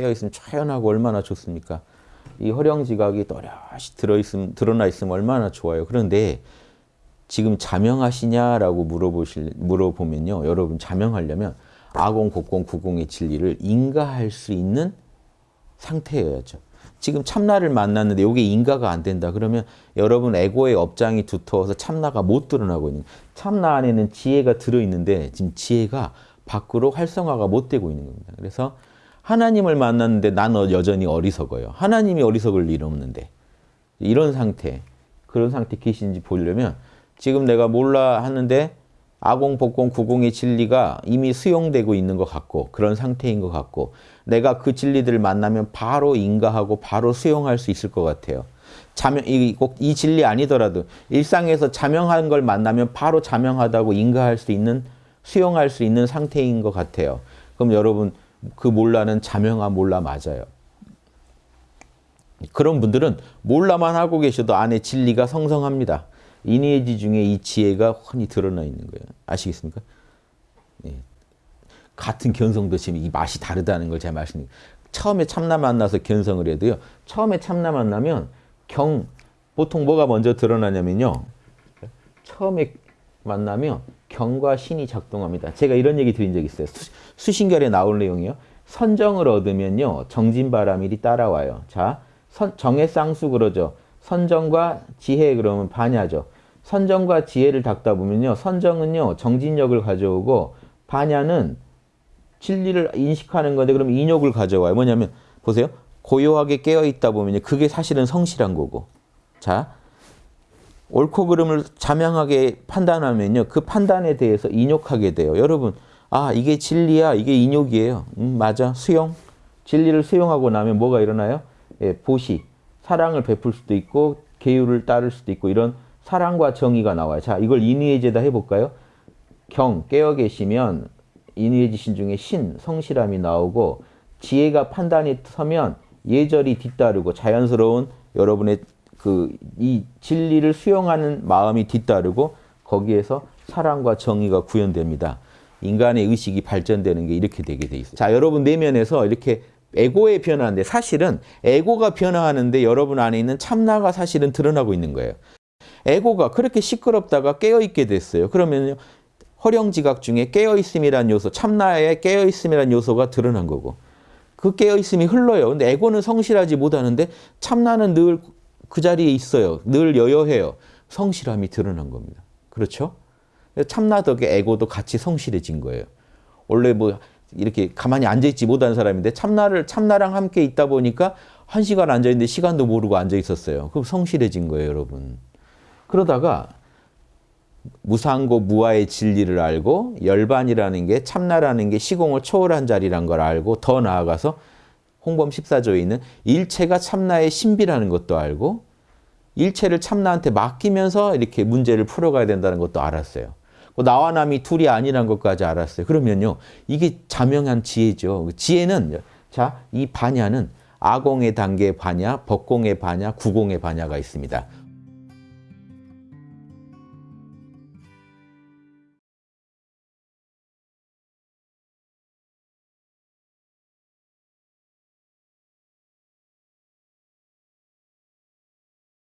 깨어있으면 초연하고 얼마나 좋습니까? 이 허령지각이 또렷이 들어있음, 드러나 있으면 얼마나 좋아요. 그런데 지금 자명하시냐라고 물어보실, 물어보면요. 여러분 자명하려면 아공, 곡공, 구공의 진리를 인가할 수 있는 상태여야죠. 지금 참나를 만났는데 이게 인가가 안 된다. 그러면 여러분 에고의 업장이 두터워서 참나가 못 드러나고 있는 참나 안에는 지혜가 들어있는데 지금 지혜가 밖으로 활성화가 못 되고 있는 겁니다. 그래서 하나님을 만났는데 난 여전히 어리석어요. 하나님이 어리석을 일 없는데 이런 상태, 그런 상태 계신지 보려면 지금 내가 몰라 하는데 아공, 복공, 구공의 진리가 이미 수용되고 있는 것 같고 그런 상태인 것 같고 내가 그 진리들을 만나면 바로 인가하고 바로 수용할 수 있을 것 같아요. 자명, 꼭이 진리 아니더라도 일상에서 자명한 걸 만나면 바로 자명하다고 인가할 수 있는 수용할 수 있는 상태인 것 같아요. 그럼 여러분 그 몰라는 자명한 몰라 맞아요. 그런 분들은 몰라만 하고 계셔도 안에 진리가 성성합니다. 인의지 중에 이 지혜가 훤히 드러나 있는 거예요. 아시겠습니까? 예. 같은 견성도 지금 이 맛이 다르다는 걸 제가 말씀드립니다. 처음에 참나 만나서 견성을 해도요. 처음에 참나 만나면 경, 보통 뭐가 먼저 드러나냐면요. 처음에 만나면 경과 신이 작동합니다. 제가 이런 얘기 드린 적 있어요. 수, 신결에 나올 내용이요. 선정을 얻으면요. 정진바라밀이 따라와요. 자, 선, 정해쌍수 그러죠. 선정과 지혜 그러면 반야죠. 선정과 지혜를 닦다 보면요. 선정은요. 정진력을 가져오고 반야는 진리를 인식하는 건데 그럼 인욕을 가져와요. 뭐냐면 보세요. 고요하게 깨어있다 보면 그게 사실은 성실한 거고. 자, 옳고 그름을 자명하게 판단하면요. 그 판단에 대해서 인욕하게 돼요. 여러분, 아 이게 진리야. 이게 인욕이에요. 음, 맞아. 수용. 진리를 수용하고 나면 뭐가 일어나요? 예, 보시. 사랑을 베풀 수도 있고 계율을 따를 수도 있고 이런 사랑과 정의가 나와요. 자, 이걸 인의제다 해볼까요? 경, 깨어 계시면 인의지신 중에 신, 성실함이 나오고 지혜가 판단이 서면 예절이 뒤따르고 자연스러운 여러분의 그 이 진리를 수용하는 마음이 뒤따르고 거기에서 사랑과 정의가 구현됩니다. 인간의 의식이 발전되는 게 이렇게 되게 돼 있어요. 자, 여러분 내면에서 이렇게 에고의 변화인데 사실은 에고가 변화하는데 여러분 안에 있는 참나가 사실은 드러나고 있는 거예요. 에고가 그렇게 시끄럽다가 깨어있게 됐어요. 그러면요. 허령지각 중에 깨어있음이란 요소, 참나의 깨어있음이란 요소가 드러난 거고 그 깨어있음이 흘러요. 근데 에고는 성실하지 못하는데 참나는 늘 그 자리에 있어요. 늘 여여해요. 성실함이 드러난 겁니다. 그렇죠? 참나 덕에 에고도 같이 성실해진 거예요. 원래 뭐 이렇게 가만히 앉아있지 못한 사람인데 참나를 참나랑 함께 있다 보니까 한 시간 앉아있는데 시간도 모르고 앉아있었어요. 그럼 성실해진 거예요, 여러분. 그러다가 무상고 무아의 진리를 알고 열반이라는 게 참나라는 게 시공을 초월한 자리란 걸 알고 더 나아가서 홍범 14조에 있는 일체가 참나의 신비라는 것도 알고 일체를 참나한테 맡기면서 이렇게 문제를 풀어가야 된다는 것도 알았어요. 뭐 나와 남이 둘이 아니란 것까지 알았어요. 그러면요. 이게 자명한 지혜죠. 지혜는 자, 이 반야는 아공의 단계 반야, 법공의 반야, 구공의 반야가 있습니다.